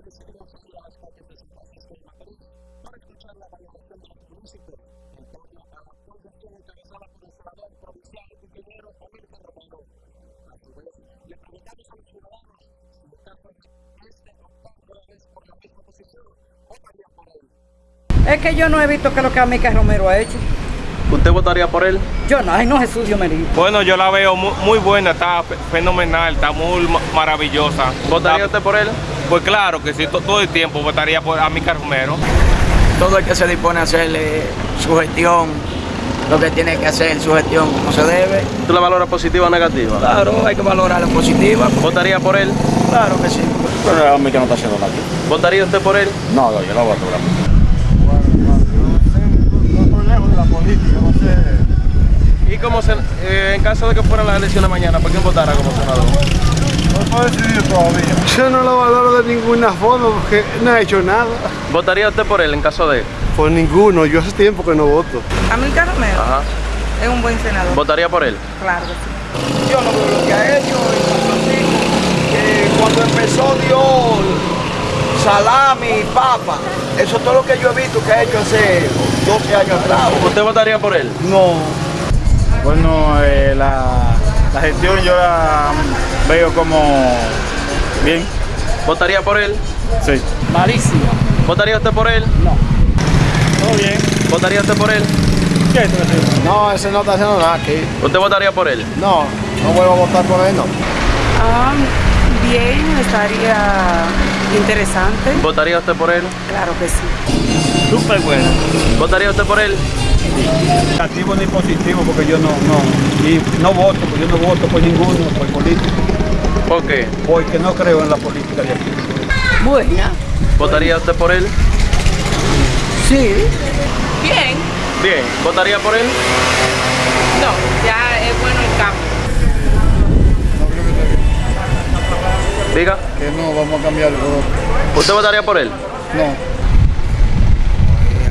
hoy decidimos salir a las calles de San Francisco de Macorís para escuchar la valoración de los municipios en torno a la proyección encabezada por el senador provincial ingeniero Amílcar Romero. A su vez, le preguntamos a los ciudadanos si votaron este octavo vez por la misma posición o varían por él. Es que yo no he visto que lo que Amica Romero ha hecho. ¿Usted votaría por él? Yo no, ay no Jesús Dios me. Bueno, yo la veo muy, muy buena, está fe- fenomenal, está muy ma- maravillosa. ¿Votaría Está- usted por él? Pues claro que sí, to- todo el tiempo votaría por Amica Romero. todo el que se dispone a hacerle su gestión, lo que tiene que hacer su gestión como se debe. ¿Tú la valoras positiva o negativa? Claro, hay que valorar la positiva. ¿Votaría por él? Claro que sí. Pero a mí que no está haciendo nada. ¿Votaría usted por él? No, no, yo no voy a lograr. ¿Y como eh, en caso de que fueran las elecciones mañana, por quién votara como senador? Yo no lo valoro de ninguna forma porque no ha hecho nada. ¿Votaría usted por él en caso de? Por ninguno, yo hace tiempo que no voto. Amílcar Romero Ajá. es un buen senador. ¿Votaría por él? Claro que sí. Yo no veo lo que ha hecho que cuando empezó dio salami, papa. Eso es todo lo que yo he visto que ha hecho hace 12 años atrás. ¿Usted votaría por él? No. Bueno, eh, la, la gestión yo la veo como bien. ¿Votaría por él? Sí. Malísimo. ¿Votaría usted por él? Todo bien. ¿Votaría usted por él? ¿Qué? No, ese no está haciendo nada aquí. ¿Usted votaría por él? No, no vuelvo a votar por él, no. Ah, bien, estaría interesante. ¿Votaría usted por él? Claro que sí. Súper bueno. ¿Votaría usted por él? Negativo ni positivo porque yo no, no, y no voto, porque yo no voto por ninguno, por político, ¿Por qué? porque no creo en la política de aquí. Buena. ¿Votaría usted por él? Sí. Bien. Bien. ¿Votaría por él? No, ya Que no, vamos a cambiar el voto. ¿Usted votaría por él? No.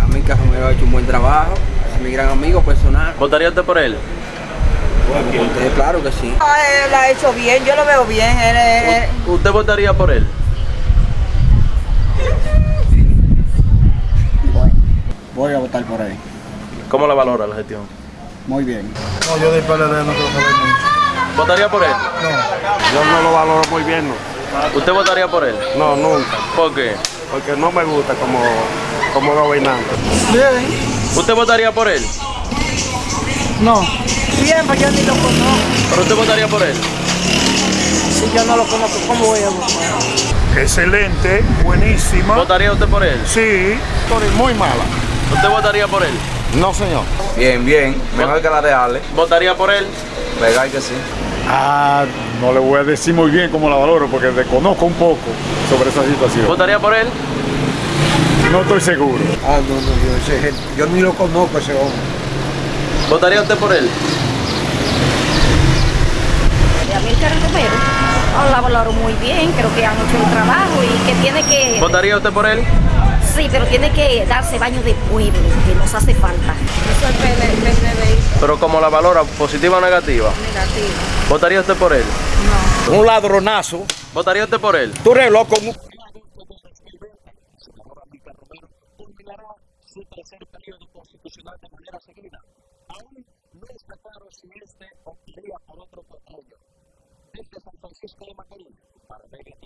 Amica Romero ha hecho un buen trabajo. Es mi gran amigo personal. ¿Votaría usted por él? Usted, claro que sí. Él ha hecho bien, yo lo veo bien. Él, él- ¿Usted votaría por él? Voy a votar por él. ¿Cómo la valora la gestión? Muy bien. No, yo del PLD no quiero saber mucho. ¿Votaría por él? Yo no lo valoro muy bien, no. ¿Usted votaría por él? No, nunca. ¿Por qué? Porque no me gusta como, como gobernante. ¿Usted votaría por él? No. Bien, pues yo ni lo conozco. ¿Pero usted votaría por él? Si yo no lo conozco, ¿cómo voy a votar? Excelente, buenísima. ¿Votaría usted por él? Sí, Muy mala. ¿Usted votaría por él? No, señor. Bien, bien. Mejor que la de Ale. ¿Votaría por él? Legal que sí. Ah, no le voy a decir muy bien cómo la valoro porque desconozco un poco sobre esa situación. ¿Votaría por él? No estoy seguro. Ah, no, no, yo, ese- yo ni lo conozco ese hombre. ¿Votaría usted por él? de Amílcar Romero. Oh, la valoro muy bien, creo que han hecho un trabajo y que tiene que... ¿Votaría usted por él? Sí, pero tiene que darse baño de pueblo, que nos hace falta. Eso es PNI Pero como la valora, positiva o negativa. negativo. ¿Votaría usted por él? Un ladronazo. ¿Votaría usted por él? Tú eres loco. senador Amílcar Romero culminará su tercer periodo constitucional de manera seguida. Aún no está claro si este optaría por otro cuatrenio. Desde San Francisco de Macorís, para Mega Telenor, reportó